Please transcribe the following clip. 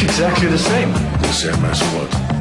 Exactly the same. The same as what?